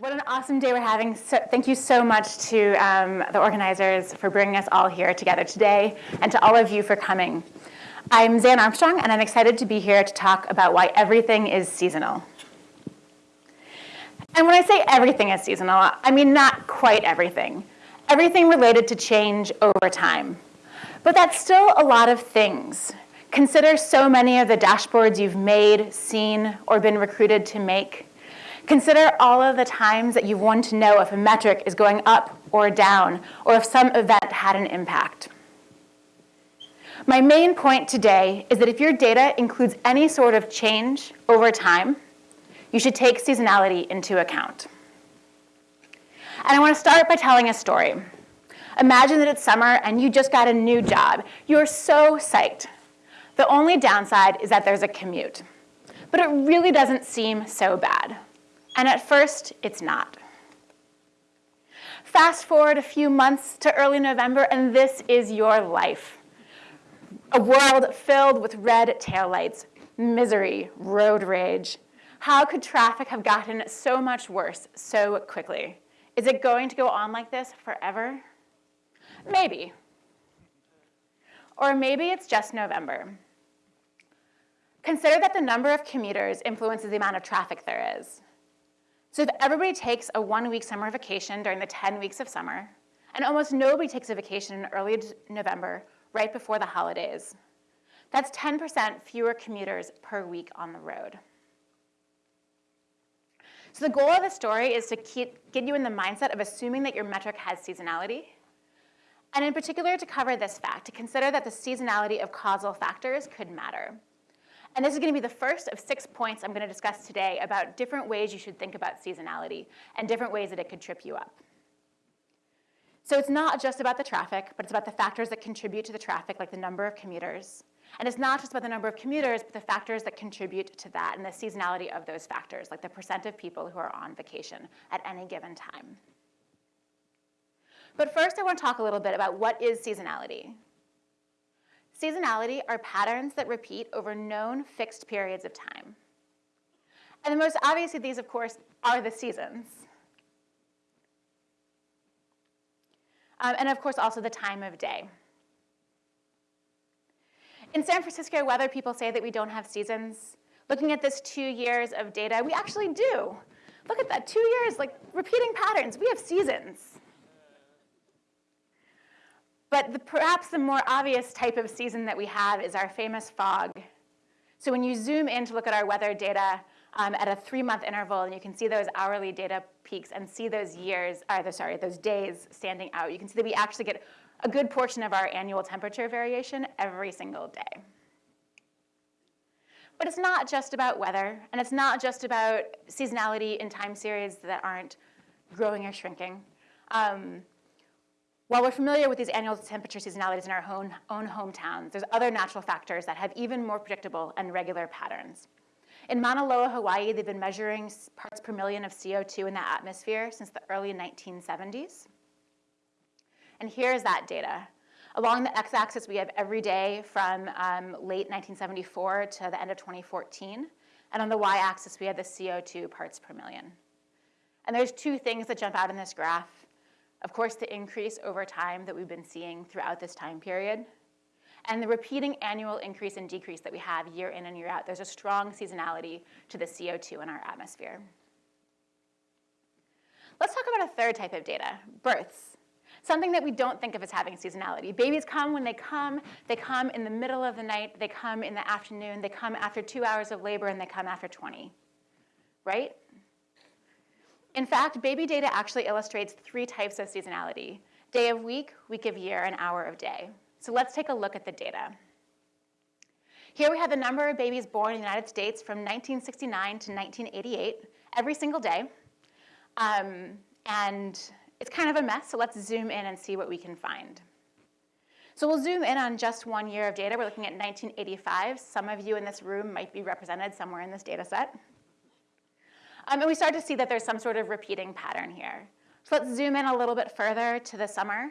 What an awesome day we're having. So, thank you so much to um, the organizers for bringing us all here together today and to all of you for coming. I'm Zan Armstrong and I'm excited to be here to talk about why everything is seasonal. And when I say everything is seasonal, I mean not quite everything. Everything related to change over time. But that's still a lot of things. Consider so many of the dashboards you've made, seen, or been recruited to make. Consider all of the times that you've wanted to know if a metric is going up or down, or if some event had an impact. My main point today is that if your data includes any sort of change over time, you should take seasonality into account. And I want to start by telling a story. Imagine that it's summer and you just got a new job. You're so psyched. The only downside is that there's a commute. But it really doesn't seem so bad. And at first, it's not. Fast forward a few months to early November, and this is your life. A world filled with red taillights, misery, road rage. How could traffic have gotten so much worse so quickly? Is it going to go on like this forever? Maybe. Or maybe it's just November. Consider that the number of commuters influences the amount of traffic there is. So if everybody takes a one-week summer vacation during the 10 weeks of summer, and almost nobody takes a vacation in early November, right before the holidays, that's 10% fewer commuters per week on the road. So the goal of the story is to keep, get you in the mindset of assuming that your metric has seasonality, and in particular to cover this fact, to consider that the seasonality of causal factors could matter. And this is going to be the first of six points I'm going to discuss today about different ways you should think about seasonality and different ways that it could trip you up. So it's not just about the traffic, but it's about the factors that contribute to the traffic, like the number of commuters. And it's not just about the number of commuters, but the factors that contribute to that and the seasonality of those factors, like the percent of people who are on vacation at any given time. But first, I want to talk a little bit about what is seasonality. Seasonality are patterns that repeat over known fixed periods of time. And the most obvious of these, of course, are the seasons. Um, and of course, also the time of day. In San Francisco, weather people say that we don't have seasons. Looking at this two years of data, we actually do. Look at that, two years, like repeating patterns. We have seasons. But the, perhaps the more obvious type of season that we have is our famous fog. So when you zoom in to look at our weather data um, at a three-month interval, and you can see those hourly data peaks and see those years, or the, sorry, those days standing out, you can see that we actually get a good portion of our annual temperature variation every single day. But it's not just about weather, and it's not just about seasonality in time series that aren't growing or shrinking. Um, while we're familiar with these annual temperature seasonalities in our own, own hometowns, there's other natural factors that have even more predictable and regular patterns. In Mauna Loa, Hawaii, they've been measuring parts per million of CO2 in the atmosphere since the early 1970s. And here's that data. Along the x-axis, we have every day from um, late 1974 to the end of 2014. And on the y-axis, we have the CO2 parts per million. And there's two things that jump out in this graph. Of course, the increase over time that we've been seeing throughout this time period, and the repeating annual increase and decrease that we have year in and year out. There's a strong seasonality to the CO2 in our atmosphere. Let's talk about a third type of data, births. Something that we don't think of as having seasonality. Babies come when they come, they come in the middle of the night, they come in the afternoon, they come after two hours of labor, and they come after 20, right? In fact, baby data actually illustrates three types of seasonality, day of week, week of year, and hour of day. So let's take a look at the data. Here we have the number of babies born in the United States from 1969 to 1988, every single day. Um, and it's kind of a mess, so let's zoom in and see what we can find. So we'll zoom in on just one year of data. We're looking at 1985. Some of you in this room might be represented somewhere in this data set. Um, and we start to see that there's some sort of repeating pattern here. So let's zoom in a little bit further to the summer.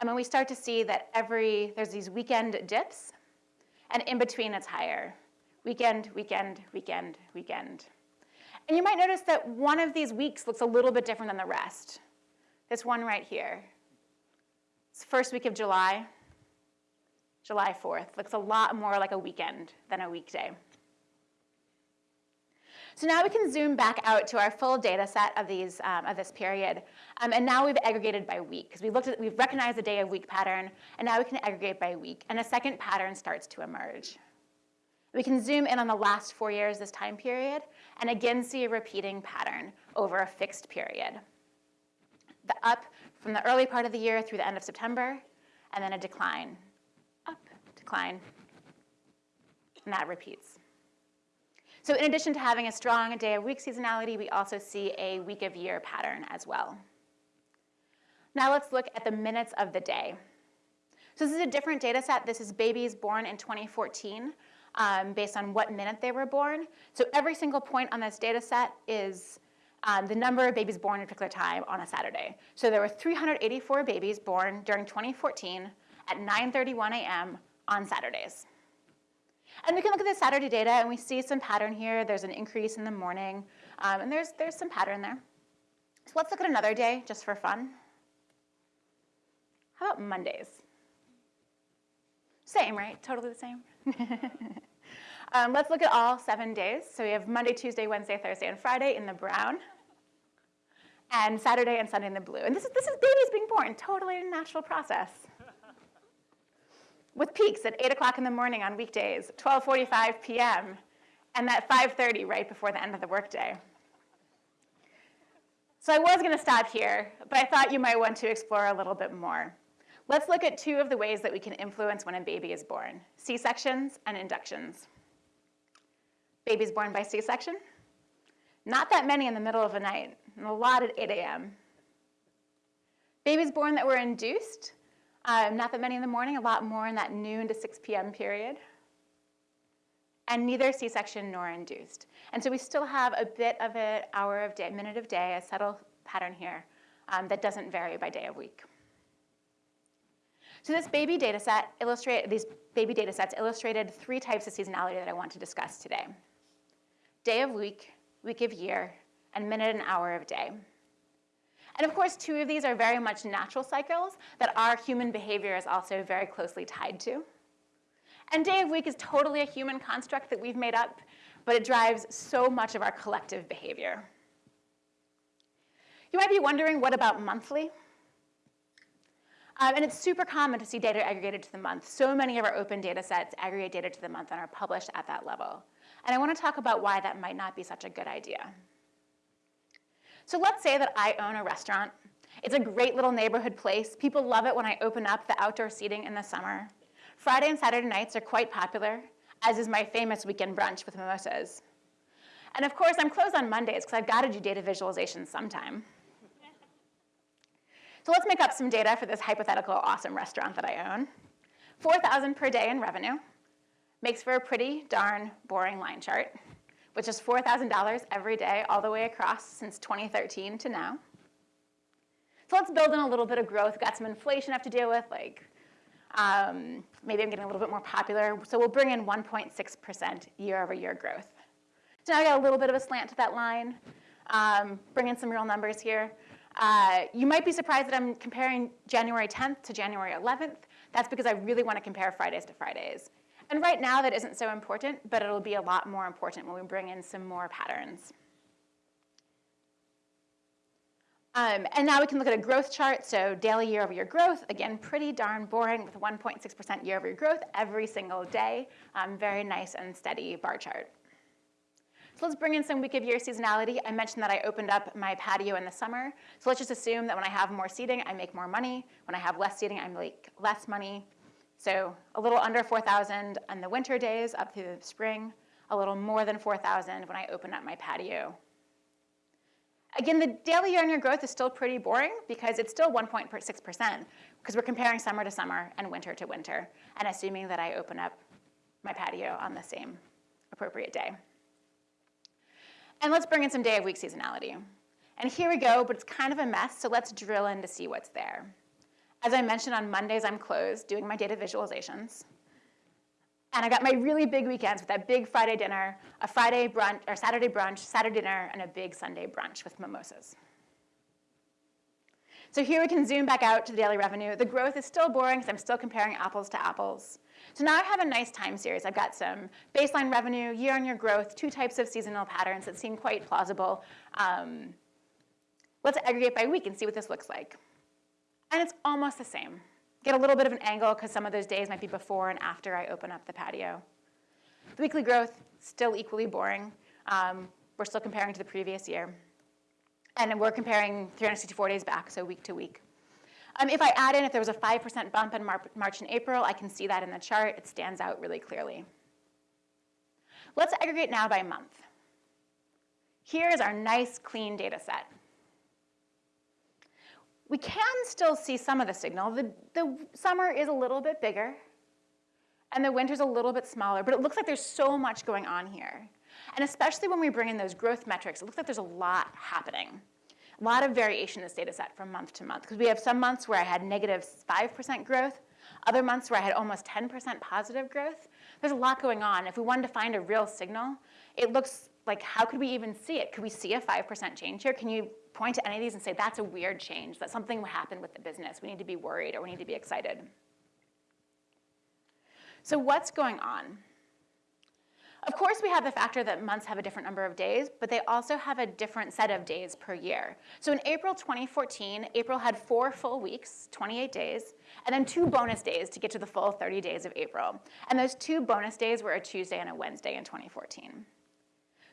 Um, and we start to see that every, there's these weekend dips, and in between it's higher. Weekend, weekend, weekend, weekend. And you might notice that one of these weeks looks a little bit different than the rest. This one right here. It's first week of July, July 4th. Looks a lot more like a weekend than a weekday. So now we can zoom back out to our full data set of, these, um, of this period. Um, and now we've aggregated by week, because we looked at, we've recognized the day of week pattern, and now we can aggregate by week. And a second pattern starts to emerge. We can zoom in on the last four years, this time period, and again see a repeating pattern over a fixed period. The up from the early part of the year through the end of September, and then a decline, up, decline, and that repeats. So in addition to having a strong day of week seasonality, we also see a week of year pattern as well. Now let's look at the minutes of the day. So this is a different data set. This is babies born in 2014 um, based on what minute they were born. So every single point on this data set is um, the number of babies born at a particular time on a Saturday. So there were 384 babies born during 2014 at 9.31 a.m. on Saturdays. And we can look at the Saturday data and we see some pattern here. There's an increase in the morning, um, and there's, there's some pattern there. So let's look at another day just for fun. How about Mondays? Same, right? Totally the same. um, let's look at all seven days. So we have Monday, Tuesday, Wednesday, Thursday, and Friday in the brown, and Saturday and Sunday in the blue. And this is, this is babies being born, totally a natural process with peaks at 8 o'clock in the morning on weekdays, 12.45 p.m., and at 5.30 right before the end of the workday. So I was going to stop here, but I thought you might want to explore a little bit more. Let's look at two of the ways that we can influence when a baby is born, C-sections and inductions. Babies born by C-section? Not that many in the middle of the night, and a lot at 8 a.m. Babies born that were induced? Um, not that many in the morning, a lot more in that noon to 6 p.m. period. And neither C-section nor induced. And so we still have a bit of an hour of day, minute of day, a subtle pattern here um, that doesn't vary by day of week. So this baby data set illustrate, these baby data sets illustrated three types of seasonality that I want to discuss today. Day of week, week of year, and minute and hour of day. And of course, two of these are very much natural cycles that our human behavior is also very closely tied to. And day of week is totally a human construct that we've made up, but it drives so much of our collective behavior. You might be wondering, what about monthly? Um, and it's super common to see data aggregated to the month. So many of our open data sets aggregate data to the month and are published at that level. And I want to talk about why that might not be such a good idea. So let's say that I own a restaurant. It's a great little neighborhood place. People love it when I open up the outdoor seating in the summer. Friday and Saturday nights are quite popular, as is my famous weekend brunch with mimosas. And of course, I'm closed on Mondays because I've got to do data visualization sometime. so let's make up some data for this hypothetical awesome restaurant that I own. 4,000 per day in revenue makes for a pretty darn boring line chart which is $4,000 every day all the way across since 2013 to now. So let's build in a little bit of growth. Got some inflation I have to deal with, like um, maybe I'm getting a little bit more popular. So we'll bring in 1.6% year over year growth. So now I got a little bit of a slant to that line. Um, bring in some real numbers here. Uh, you might be surprised that I'm comparing January 10th to January 11th. That's because I really want to compare Fridays to Fridays. And right now that isn't so important, but it'll be a lot more important when we bring in some more patterns. Um, and now we can look at a growth chart. So daily year over year growth, again, pretty darn boring with 1.6% year over year growth every single day. Um, very nice and steady bar chart. So let's bring in some week of year seasonality. I mentioned that I opened up my patio in the summer. So let's just assume that when I have more seating, I make more money. When I have less seating, I make less money. So a little under 4,000 on the winter days up through the spring, a little more than 4,000 when I open up my patio. Again, the daily year-on-year growth is still pretty boring because it's still 1.6% because we're comparing summer to summer and winter to winter and assuming that I open up my patio on the same appropriate day. And let's bring in some day of week seasonality. And here we go, but it's kind of a mess, so let's drill in to see what's there. As I mentioned, on Mondays I'm closed doing my data visualizations. And I got my really big weekends with that big Friday dinner, a Friday brunch, or Saturday brunch, Saturday dinner, and a big Sunday brunch with mimosas. So here we can zoom back out to the daily revenue. The growth is still boring because I'm still comparing apples to apples. So now I have a nice time series. I've got some baseline revenue, year-on-year growth, two types of seasonal patterns that seem quite plausible. Um, let's aggregate by week and see what this looks like. And it's almost the same. Get a little bit of an angle because some of those days might be before and after I open up the patio. The weekly growth, still equally boring. Um, we're still comparing to the previous year. And we're comparing 364 days back, so week to week. Um, if I add in, if there was a 5% bump in Mar March and April, I can see that in the chart. It stands out really clearly. Let's aggregate now by month. Here is our nice, clean data set. We can still see some of the signal. The, the summer is a little bit bigger, and the winter's a little bit smaller, but it looks like there's so much going on here. And especially when we bring in those growth metrics, it looks like there's a lot happening. A lot of variation in this data set from month to month, because we have some months where I had negative 5% growth, other months where I had almost 10% positive growth. There's a lot going on. If we wanted to find a real signal, it looks like how could we even see it? Could we see a 5% change here? Can you point to any of these and say, that's a weird change, that something happened with the business. We need to be worried or we need to be excited. So what's going on? Of course, we have the factor that months have a different number of days, but they also have a different set of days per year. So in April 2014, April had four full weeks, 28 days, and then two bonus days to get to the full 30 days of April. And those two bonus days were a Tuesday and a Wednesday in 2014.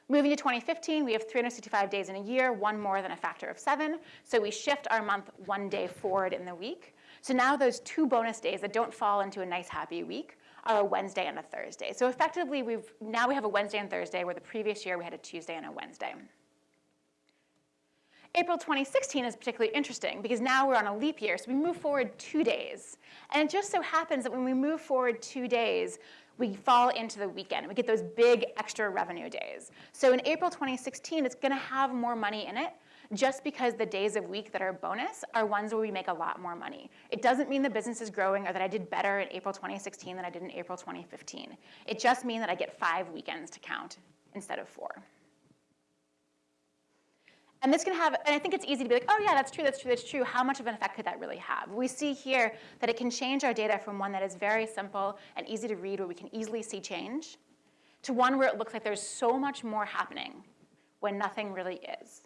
Moving to 2015, we have 365 days in a year, one more than a factor of seven. So we shift our month one day forward in the week. So now those two bonus days that don't fall into a nice happy week are a Wednesday and a Thursday. So effectively, we've, now we have a Wednesday and Thursday, where the previous year we had a Tuesday and a Wednesday. April 2016 is particularly interesting because now we're on a leap year, so we move forward two days. And it just so happens that when we move forward two days, we fall into the weekend. We get those big extra revenue days. So in April 2016, it's gonna have more money in it just because the days of week that are bonus are ones where we make a lot more money. It doesn't mean the business is growing or that I did better in April 2016 than I did in April 2015. It just means that I get five weekends to count instead of four. And this can have, and I think it's easy to be like, oh yeah, that's true, that's true, that's true. How much of an effect could that really have? We see here that it can change our data from one that is very simple and easy to read where we can easily see change to one where it looks like there's so much more happening when nothing really is.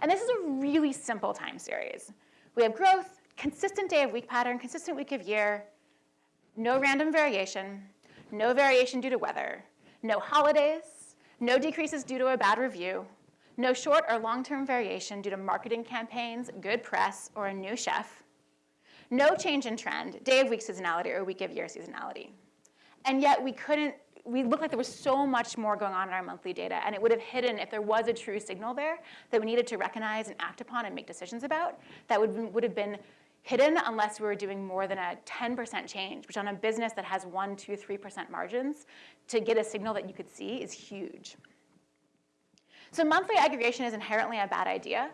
And this is a really simple time series. We have growth, consistent day of week pattern, consistent week of year, no random variation, no variation due to weather, no holidays, no decreases due to a bad review, no short or long-term variation due to marketing campaigns, good press, or a new chef, no change in trend, day of week seasonality or week of year seasonality. And yet we couldn't we looked like there was so much more going on in our monthly data, and it would have hidden if there was a true signal there that we needed to recognize and act upon and make decisions about, that would, would have been hidden unless we were doing more than a 10% change, which on a business that has one, two, 3% margins, to get a signal that you could see is huge. So monthly aggregation is inherently a bad idea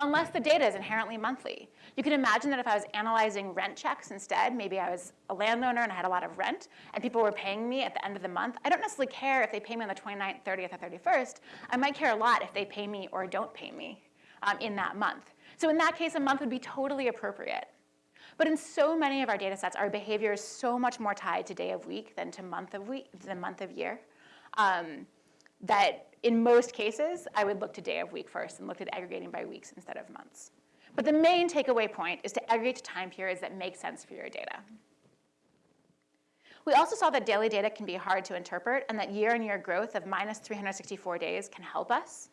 unless the data is inherently monthly. You can imagine that if I was analyzing rent checks instead, maybe I was a landowner and I had a lot of rent, and people were paying me at the end of the month, I don't necessarily care if they pay me on the 29th, 30th, or 31st. I might care a lot if they pay me or don't pay me um, in that month. So in that case, a month would be totally appropriate. But in so many of our data sets, our behavior is so much more tied to day of week than to month of week, than month of year, um, that in most cases, I would look to day of week first and look at aggregating by weeks instead of months. But the main takeaway point is to aggregate to time periods that make sense for your data. We also saw that daily data can be hard to interpret and that year-on-year -year growth of minus 364 days can help us.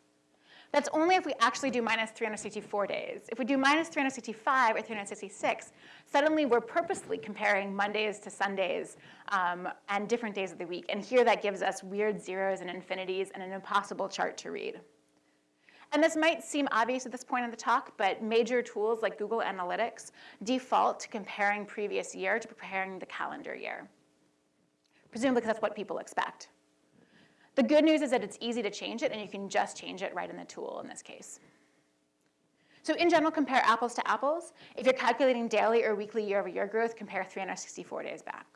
That's only if we actually do minus 364 days. If we do minus 365 or 366, suddenly we're purposely comparing Mondays to Sundays um, and different days of the week. And here that gives us weird zeros and infinities and an impossible chart to read. And this might seem obvious at this point in the talk, but major tools like Google Analytics default to comparing previous year to preparing the calendar year, presumably because that's what people expect. The good news is that it's easy to change it, and you can just change it right in the tool in this case. So in general, compare apples to apples. If you're calculating daily or weekly year-over-year -year growth, compare 364 days back.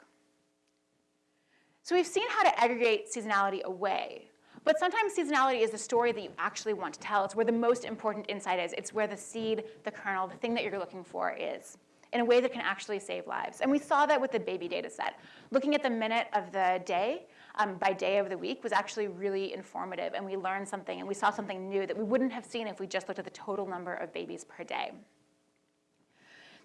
So we've seen how to aggregate seasonality away, but sometimes seasonality is the story that you actually want to tell. It's where the most important insight is. It's where the seed, the kernel, the thing that you're looking for is in a way that can actually save lives. And we saw that with the baby data set. Looking at the minute of the day um, by day of the week was actually really informative, and we learned something, and we saw something new that we wouldn't have seen if we just looked at the total number of babies per day.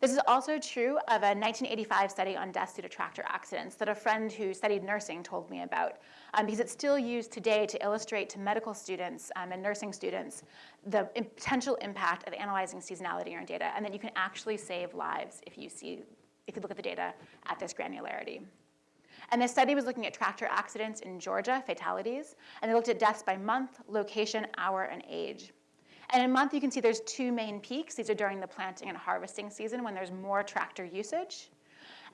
This is also true of a 1985 study on deaths due to tractor accidents that a friend who studied nursing told me about, um, because it's still used today to illustrate to medical students um, and nursing students the potential impact of analyzing seasonality in data, and that you can actually save lives if you see, if you look at the data at this granularity. And this study was looking at tractor accidents in Georgia, fatalities, and they looked at deaths by month, location, hour, and age. And in month, you can see there's two main peaks. These are during the planting and harvesting season when there's more tractor usage.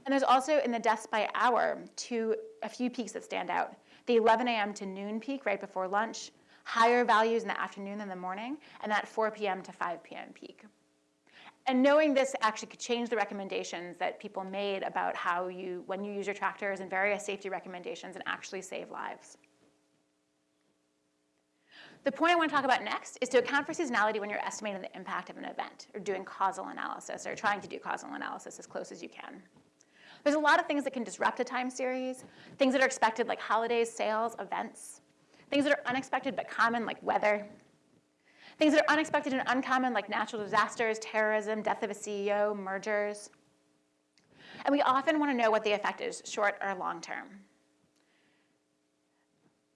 And there's also in the deaths by hour, two, a few peaks that stand out. The 11 a.m. to noon peak right before lunch, higher values in the afternoon than the morning, and that 4 p.m. to 5 p.m. peak. And knowing this actually could change the recommendations that people made about how you, when you use your tractors and various safety recommendations and actually save lives. The point I want to talk about next is to account for seasonality when you're estimating the impact of an event or doing causal analysis or trying to do causal analysis as close as you can. There's a lot of things that can disrupt a time series, things that are expected like holidays, sales, events, things that are unexpected but common like weather, things that are unexpected and uncommon like natural disasters, terrorism, death of a CEO, mergers. And we often want to know what the effect is, short or long term.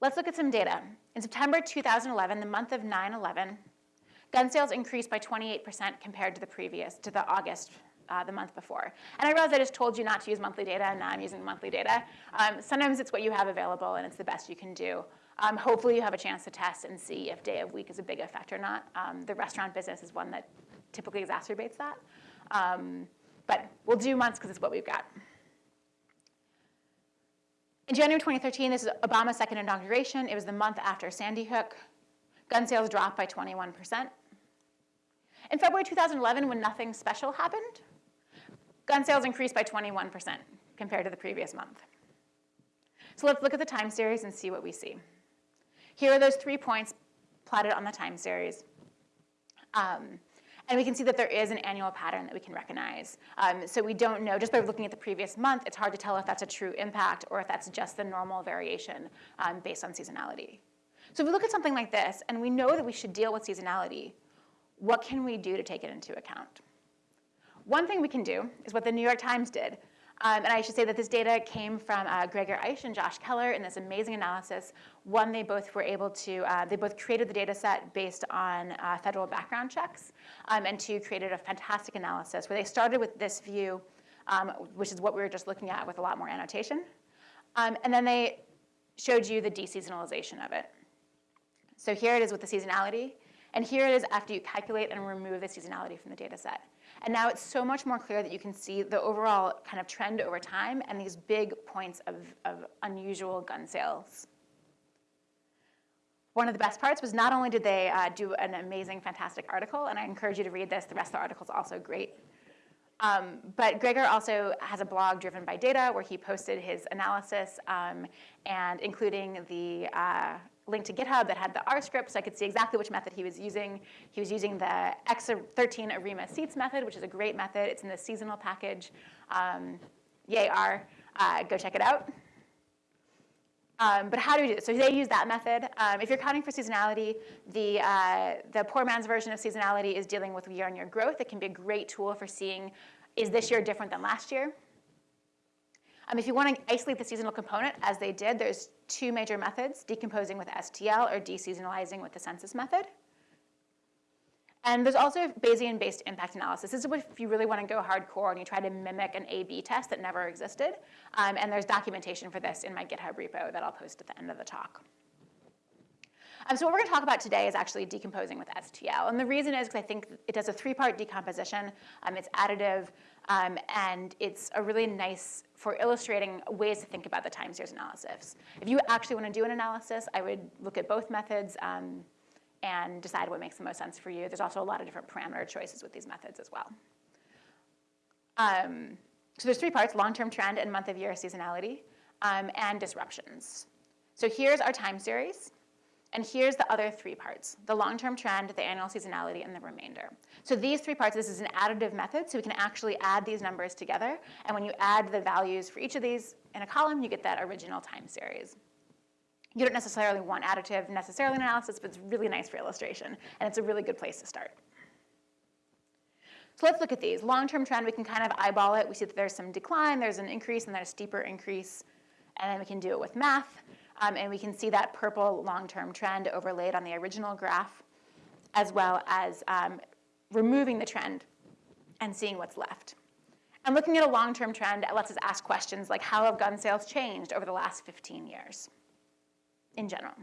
Let's look at some data. In September 2011, the month of 9-11, gun sales increased by 28% compared to the previous, to the August, uh, the month before. And I realize I just told you not to use monthly data, and now I'm using monthly data. Um, sometimes it's what you have available, and it's the best you can do. Um, hopefully you have a chance to test and see if day of week is a big effect or not. Um, the restaurant business is one that typically exacerbates that. Um, but we'll do months because it's what we've got. In January 2013, this is Obama's second inauguration. It was the month after Sandy Hook. Gun sales dropped by 21%. In February 2011, when nothing special happened, gun sales increased by 21% compared to the previous month. So let's look at the time series and see what we see. Here are those three points plotted on the time series. Um, and we can see that there is an annual pattern that we can recognize. Um, so we don't know, just by looking at the previous month, it's hard to tell if that's a true impact or if that's just the normal variation um, based on seasonality. So if we look at something like this and we know that we should deal with seasonality, what can we do to take it into account? One thing we can do is what the New York Times did. Um, and I should say that this data came from uh, Gregor Aisch and Josh Keller in this amazing analysis. One, they both were able to, uh, they both created the data set based on uh, federal background checks, um, and two, created a fantastic analysis where they started with this view, um, which is what we were just looking at with a lot more annotation. Um, and then they showed you the deseasonalization of it. So here it is with the seasonality, and here it is after you calculate and remove the seasonality from the data set. And now it's so much more clear that you can see the overall kind of trend over time and these big points of, of unusual gun sales. One of the best parts was not only did they uh, do an amazing, fantastic article, and I encourage you to read this, the rest of the article is also great. Um, but Gregor also has a blog driven by data where he posted his analysis um, and including the uh, link to GitHub that had the R script so I could see exactly which method he was using. He was using the X13 ARIMA SEATS method, which is a great method. It's in the seasonal package. Um, yay R, uh, go check it out. Um, but how do we do this? So they use that method. Um, if you're counting for seasonality, the, uh, the poor man's version of seasonality is dealing with year-on-year -year growth. It can be a great tool for seeing, is this year different than last year? Um, if you want to isolate the seasonal component, as they did, there's two major methods, decomposing with STL or deseasonalizing with the census method. And there's also Bayesian-based impact analysis. This is if you really want to go hardcore and you try to mimic an A-B test that never existed. Um, and there's documentation for this in my GitHub repo that I'll post at the end of the talk. Um, so what we're going to talk about today is actually decomposing with STL. And the reason is because I think it does a three-part decomposition. Um, it's additive, um, and it's a really nice for illustrating ways to think about the time series analysis. If you actually want to do an analysis, I would look at both methods um, and decide what makes the most sense for you. There's also a lot of different parameter choices with these methods as well. Um, so there's three parts, long-term trend and month of year seasonality. um, and disruptions. So here's our time series. And here's the other three parts, the long-term trend, the annual seasonality, and the remainder. So these three parts, this is an additive method, so we can actually add these numbers together. And when you add the values for each of these in a column, you get that original time series. You don't necessarily want additive necessarily in analysis, but it's really nice for illustration, and it's a really good place to start. So let's look at these. Long-term trend, we can kind of eyeball it. We see that there's some decline, there's an increase, and there's a steeper increase. And then we can do it with math. Um, and we can see that purple long-term trend overlaid on the original graph, as well as um, removing the trend and seeing what's left. And looking at a long-term trend lets us ask questions like, how have gun sales changed over the last 15 years in general?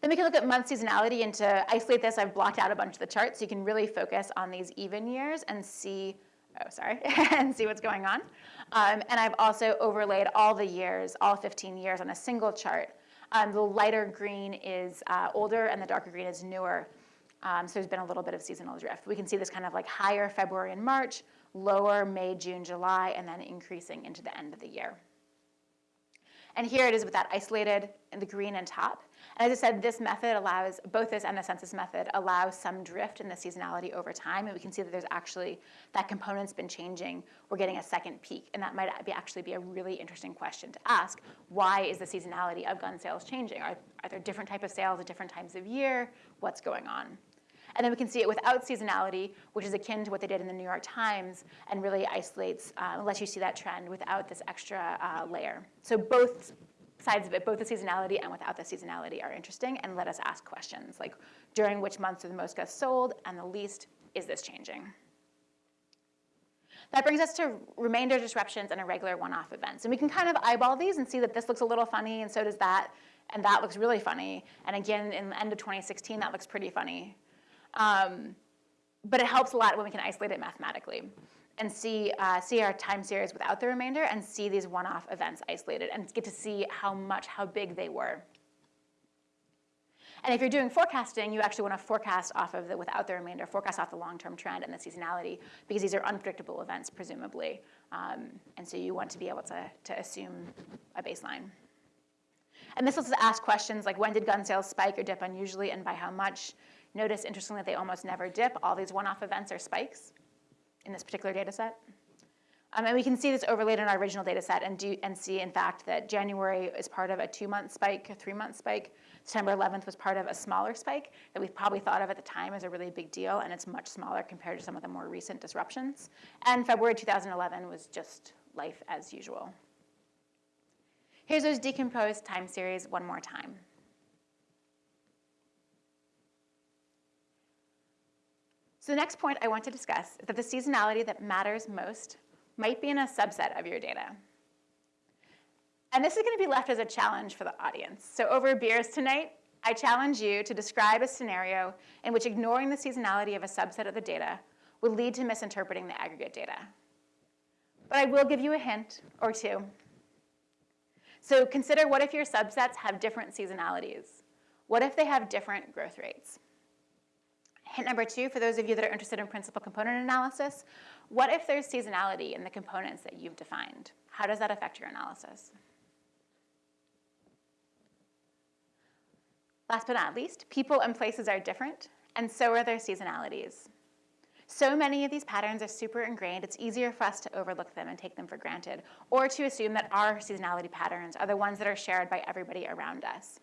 Then we can look at month seasonality, and to isolate this, I've blocked out a bunch of the charts, so you can really focus on these even years and see, oh, sorry, and see what's going on. Um, and I've also overlaid all the years, all 15 years on a single chart. Um, the lighter green is uh, older and the darker green is newer. Um, so there's been a little bit of seasonal drift. We can see this kind of like higher February and March, lower May, June, July, and then increasing into the end of the year. And here it is with that isolated in the green and top. As I said, this method allows, both this and the census method allows some drift in the seasonality over time. And we can see that there's actually, that component's been changing. We're getting a second peak. And that might be actually be a really interesting question to ask. Why is the seasonality of gun sales changing? Are, are there different type of sales at different times of year? What's going on? And then we can see it without seasonality, which is akin to what they did in the New York Times and really isolates, uh, lets you see that trend without this extra uh, layer. So both sides of it, both the seasonality and without the seasonality are interesting and let us ask questions like during which months are the most guns sold and the least, is this changing? That brings us to remainder disruptions and irregular one-off events. And we can kind of eyeball these and see that this looks a little funny and so does that, and that looks really funny. And again, in the end of 2016, that looks pretty funny. Um, but it helps a lot when we can isolate it mathematically and see, uh, see our time series without the remainder and see these one-off events isolated and get to see how much, how big they were. And if you're doing forecasting, you actually want to forecast off of the without the remainder, forecast off the long-term trend and the seasonality, because these are unpredictable events, presumably. Um, and so you want to be able to, to assume a baseline. And this lets us ask questions like when did gun sales spike or dip unusually and by how much? Notice, interestingly, that they almost never dip. All these one-off events are spikes in this particular data set. Um, and we can see this overlaid in our original data set and, do, and see, in fact, that January is part of a two-month spike, a three-month spike. September 11th was part of a smaller spike that we probably thought of at the time as a really big deal, and it's much smaller compared to some of the more recent disruptions. And February 2011 was just life as usual. Here's those decomposed time series one more time. So the next point I want to discuss is that the seasonality that matters most might be in a subset of your data. And this is going to be left as a challenge for the audience. So over beers tonight, I challenge you to describe a scenario in which ignoring the seasonality of a subset of the data would lead to misinterpreting the aggregate data. But I will give you a hint or two. So consider what if your subsets have different seasonalities? What if they have different growth rates? Hint number two, for those of you that are interested in principal component analysis, what if there's seasonality in the components that you've defined? How does that affect your analysis? Last but not least, people and places are different, and so are their seasonalities. So many of these patterns are super ingrained, it's easier for us to overlook them and take them for granted, or to assume that our seasonality patterns are the ones that are shared by everybody around us.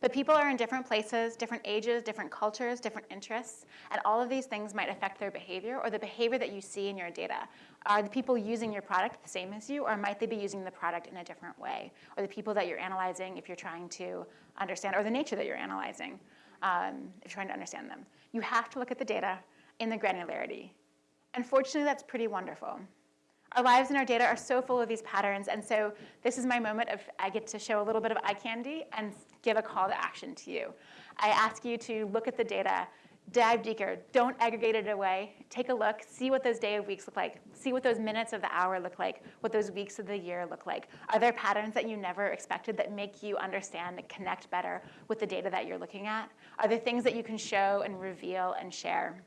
But people are in different places, different ages, different cultures, different interests, and all of these things might affect their behavior or the behavior that you see in your data. Are the people using your product the same as you, or might they be using the product in a different way? Or the people that you're analyzing if you're trying to understand, or the nature that you're analyzing um, if you're trying to understand them. You have to look at the data in the granularity. And fortunately, that's pretty wonderful. Our lives and our data are so full of these patterns, and so this is my moment of I get to show a little bit of eye candy and give a call to action to you. I ask you to look at the data, dive deeper, don't aggregate it away, take a look, see what those day of weeks look like, see what those minutes of the hour look like, what those weeks of the year look like. Are there patterns that you never expected that make you understand and connect better with the data that you're looking at? Are there things that you can show and reveal and share?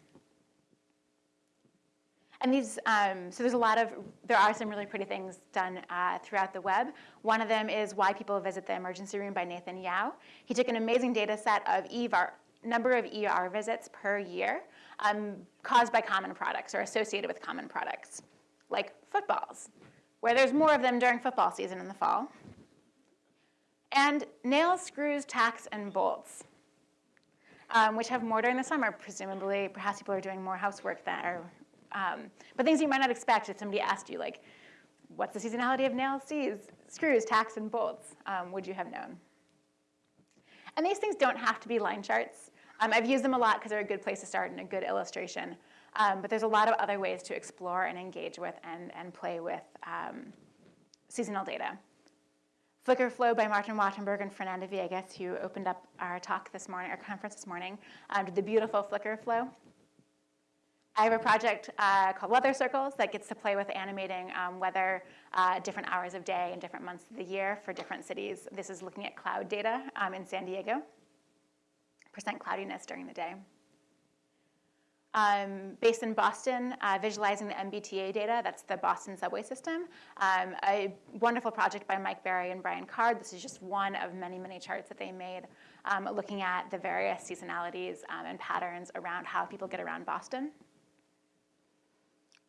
And these, um, so there's a lot of, there are some really pretty things done uh, throughout the web. One of them is Why People Visit the Emergency Room by Nathan Yau. He took an amazing data set of ER, number of ER visits per year um, caused by common products or associated with common products, like footballs, where there's more of them during football season in the fall. And nails, screws, tacks, and bolts, um, which have more during the summer, presumably. Perhaps people are doing more housework there. Um, but things you might not expect if somebody asked you, like, what's the seasonality of nails, screws, tacks, and bolts? Um, would you have known? And these things don't have to be line charts. Um, I've used them a lot because they're a good place to start and a good illustration. Um, but there's a lot of other ways to explore and engage with and, and play with um, seasonal data. Flickr Flow by Martin Wattenberg and Fernanda Viegas, who opened up our talk this morning, our conference this morning, um, did the beautiful Flickr Flow. I have a project uh, called Weather Circles that gets to play with animating um, weather uh, different hours of day and different months of the year for different cities. This is looking at cloud data um, in San Diego, percent cloudiness during the day. Um, based in Boston, uh, visualizing the MBTA data, that's the Boston subway system. Um, a wonderful project by Mike Barry and Brian Card. This is just one of many, many charts that they made um, looking at the various seasonalities um, and patterns around how people get around Boston.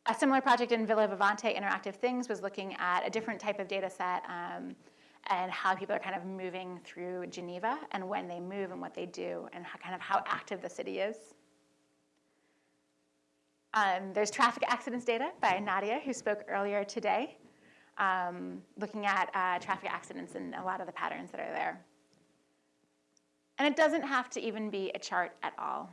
A similar project in Ville Vivante Interactive Things was looking at a different type of data set um, and how people are kind of moving through Geneva and when they move and what they do and how, kind of how active the city is. Um, there's traffic accidents data by Nadia, who spoke earlier today, um, looking at uh, traffic accidents and a lot of the patterns that are there. And it doesn't have to even be a chart at all.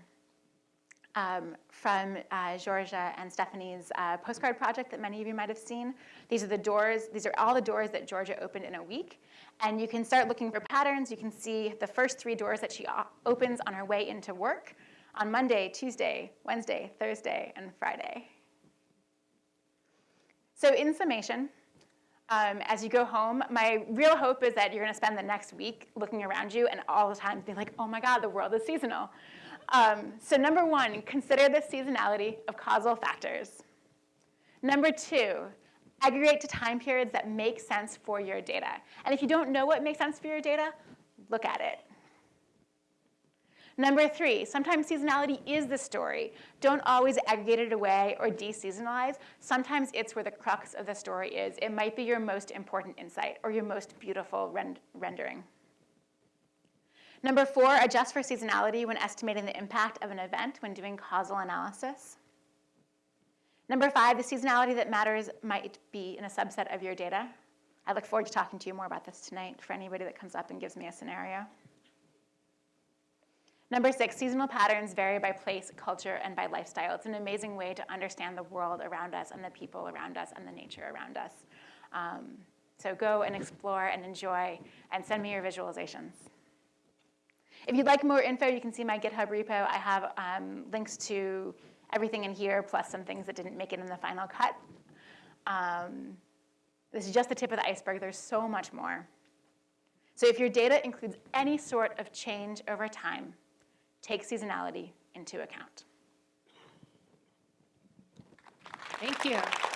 Um, from uh, Giorgia and Stefanie's uh, postcard project that many of you might have seen. These are the doors, these are all the doors that Giorgia opened in a week. And you can start looking for patterns. You can see the first three doors that she opens on her way into work on Monday, Tuesday, Wednesday, Thursday, and Friday. So in summation, um, as you go home, my real hope is that you're going to spend the next week looking around you and all the time be like, oh my God, the world is seasonal. Um, so number one, consider the seasonality of causal factors. Number two, aggregate to time periods that make sense for your data. And if you don't know what makes sense for your data, look at it. Number three, sometimes seasonality is the story. Don't always aggregate it away or deseasonalize. Sometimes it's where the crux of the story is. It might be your most important insight or your most beautiful rend rendering. Number four, adjust for seasonality when estimating the impact of an event when doing causal analysis. Number five, the seasonality that matters might be in a subset of your data. I look forward to talking to you more about this tonight for anybody that comes up and gives me a scenario. Number six, seasonal patterns vary by place, culture, and by lifestyle. It's an amazing way to understand the world around us and the people around us and the nature around us. Um, so go and explore and enjoy and send me your visualizations. If you'd like more info, you can see my GitHub repo. I have um, links to everything in here, plus some things that didn't make it in the final cut. Um, this is just the tip of the iceberg. There's so much more. So if your data includes any sort of change over time, take seasonality into account. Thank you.